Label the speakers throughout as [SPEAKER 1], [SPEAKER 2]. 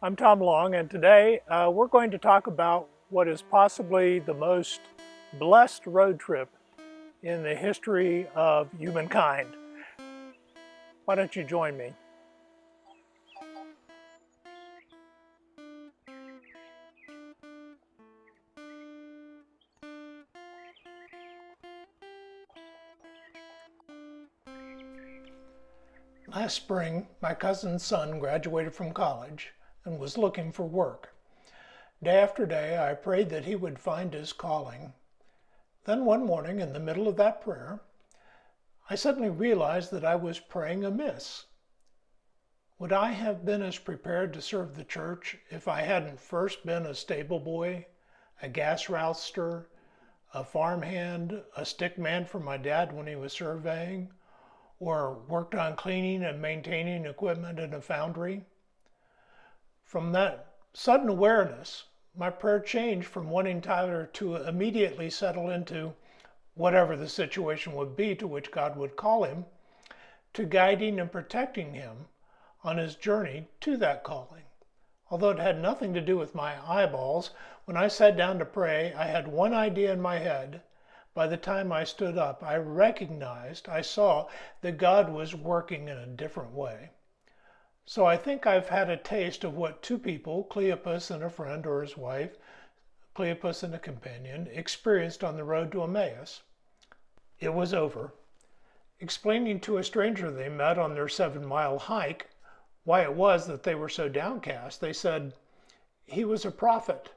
[SPEAKER 1] I'm Tom Long and today uh, we're going to talk about what is possibly the most blessed road trip in the history of humankind. Why don't you join me? Last spring, my cousin's son graduated from college and was looking for work. Day after day, I prayed that he would find his calling. Then one morning, in the middle of that prayer, I suddenly realized that I was praying amiss. Would I have been as prepared to serve the church if I hadn't first been a stable boy, a gas rouster, a farmhand, a stick man for my dad when he was surveying, or worked on cleaning and maintaining equipment in a foundry? From that sudden awareness, my prayer changed from wanting Tyler to immediately settle into whatever the situation would be to which God would call him, to guiding and protecting him on his journey to that calling. Although it had nothing to do with my eyeballs, when I sat down to pray, I had one idea in my head. By the time I stood up, I recognized, I saw that God was working in a different way. So I think I've had a taste of what two people, Cleopas and a friend or his wife, Cleopas and a companion, experienced on the road to Emmaus. It was over. Explaining to a stranger they met on their seven mile hike why it was that they were so downcast, they said, He was a prophet,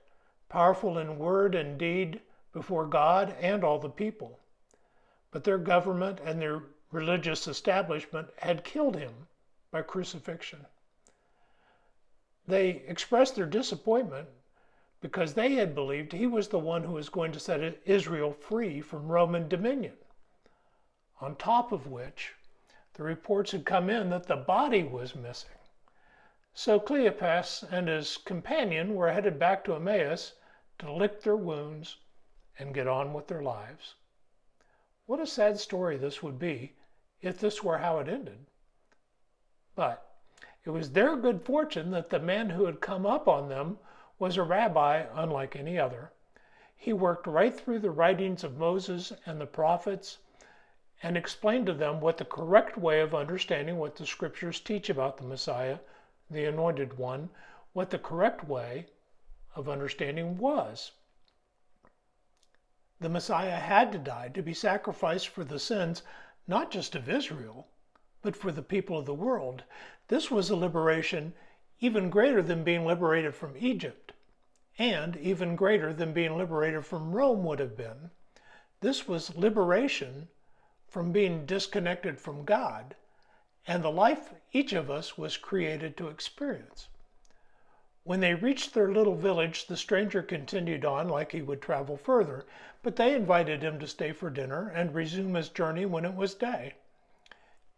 [SPEAKER 1] powerful in word and deed before God and all the people. But their government and their religious establishment had killed him by crucifixion. They expressed their disappointment because they had believed he was the one who was going to set Israel free from Roman dominion. On top of which, the reports had come in that the body was missing. So Cleopas and his companion were headed back to Emmaus to lick their wounds and get on with their lives. What a sad story this would be if this were how it ended. But it was their good fortune that the man who had come up on them was a rabbi unlike any other. He worked right through the writings of Moses and the prophets and explained to them what the correct way of understanding what the scriptures teach about the Messiah, the anointed one, what the correct way of understanding was. The Messiah had to die to be sacrificed for the sins not just of Israel, but for the people of the world. This was a liberation even greater than being liberated from Egypt, and even greater than being liberated from Rome would have been. This was liberation from being disconnected from God and the life each of us was created to experience. When they reached their little village, the stranger continued on like he would travel further, but they invited him to stay for dinner and resume his journey when it was day.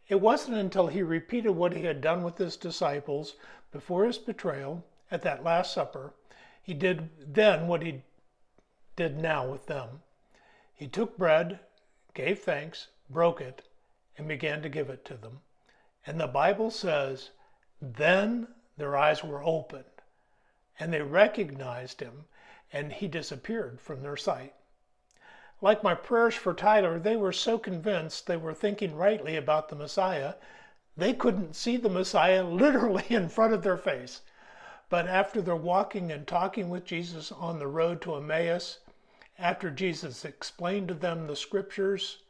[SPEAKER 1] It wasn't until he repeated what he had done with his disciples before his betrayal at that Last Supper, he did then what he did now with them. He took bread, gave thanks, broke it, and began to give it to them. And the Bible says, then their eyes were opened, and they recognized him, and he disappeared from their sight. Like my prayers for Tyler, they were so convinced they were thinking rightly about the Messiah, they couldn't see the Messiah literally in front of their face. But after their walking and talking with Jesus on the road to Emmaus, after Jesus explained to them the scriptures,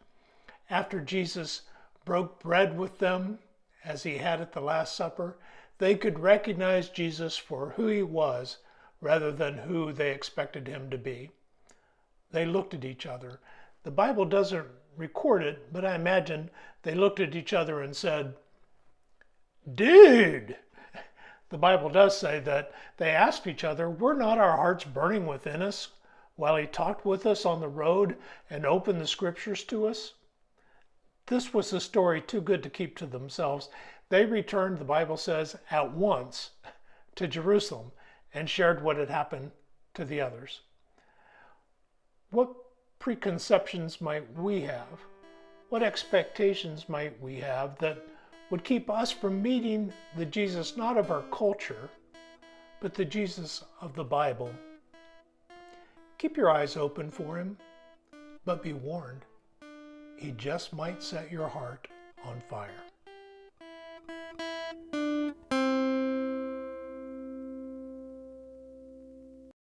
[SPEAKER 1] after Jesus broke bread with them as he had at the Last Supper, they could recognize Jesus for who he was rather than who they expected him to be. They looked at each other. The Bible doesn't record it, but I imagine they looked at each other and said, Dude! The Bible does say that they asked each other, Were not our hearts burning within us while he talked with us on the road and opened the scriptures to us? This was a story too good to keep to themselves. They returned, the Bible says, at once to Jerusalem and shared what had happened to the others. What preconceptions might we have? What expectations might we have that would keep us from meeting the Jesus not of our culture, but the Jesus of the Bible. Keep your eyes open for him, but be warned, he just might set your heart on fire.